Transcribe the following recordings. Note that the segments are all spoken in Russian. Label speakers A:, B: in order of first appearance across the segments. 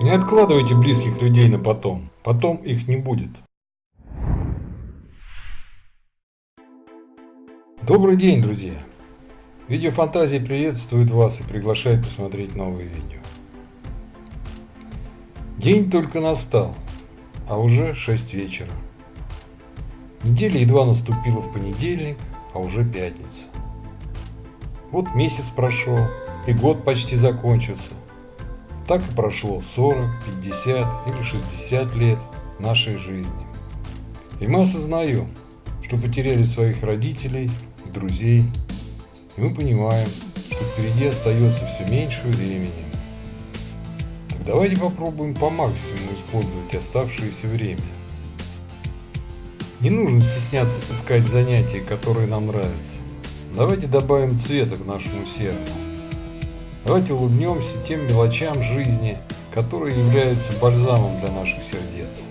A: Не откладывайте близких людей на потом. Потом их не будет. Добрый день, друзья! Видеофантазии приветствует вас и приглашает посмотреть новые видео. День только настал, а уже 6 вечера. Неделя едва наступила в понедельник, а уже пятница. Вот месяц прошел, и год почти закончился. Так и прошло 40, 50 или 60 лет нашей жизни. И мы осознаем, что потеряли своих родителей, друзей. И мы понимаем, что впереди остается все меньше времени. Так давайте попробуем по максимуму использовать оставшееся время. Не нужно стесняться искать занятия, которые нам нравятся. Давайте добавим цвета к нашему сердцу. Давайте улыбнемся тем мелочам жизни, которые являются бальзамом для наших сердец.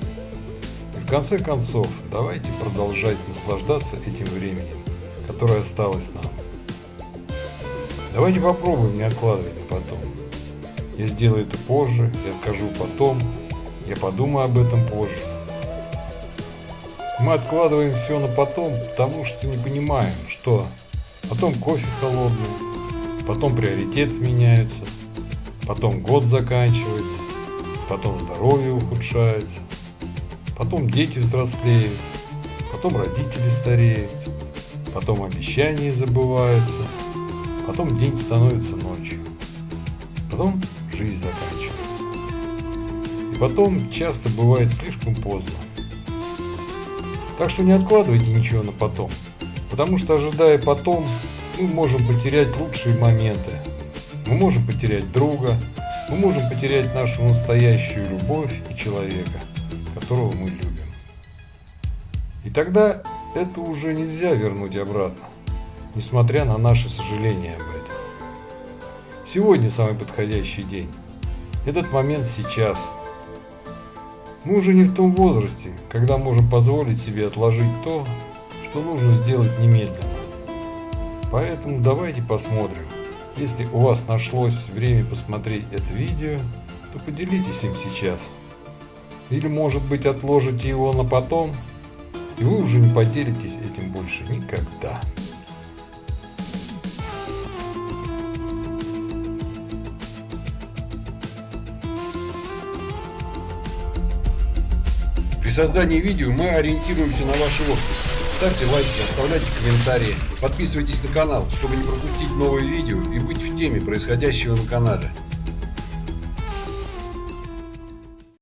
A: И в конце концов, давайте продолжать наслаждаться этим временем, которое осталось нам. Давайте попробуем не откладывать на потом. Я сделаю это позже, я скажу потом, я подумаю об этом позже. Мы откладываем все на потом, потому что не понимаем, что потом кофе холодный, потом приоритеты меняются, потом год заканчивается, потом здоровье ухудшается, потом дети взрослеют, потом родители стареют, потом обещания забываются, потом день становится ночью, потом жизнь заканчивается. И потом часто бывает слишком поздно. Так что не откладывайте ничего на потом, потому что ожидая потом, мы можем потерять лучшие моменты. Мы можем потерять друга, мы можем потерять нашу настоящую любовь и человека, которого мы любим. И тогда это уже нельзя вернуть обратно, несмотря на наше сожаление об этом. Сегодня самый подходящий день. Этот момент сейчас. Мы уже не в том возрасте, когда можем позволить себе отложить то, что нужно сделать немедленно. Поэтому давайте посмотрим. Если у вас нашлось время посмотреть это видео, то поделитесь им сейчас. Или может быть отложите его на потом, и вы уже не поделитесь этим больше никогда.
B: При создании видео мы ориентируемся на ваши отклики. Ставьте лайки, оставляйте комментарии, подписывайтесь на канал, чтобы не пропустить новые видео и быть в теме происходящего на канале.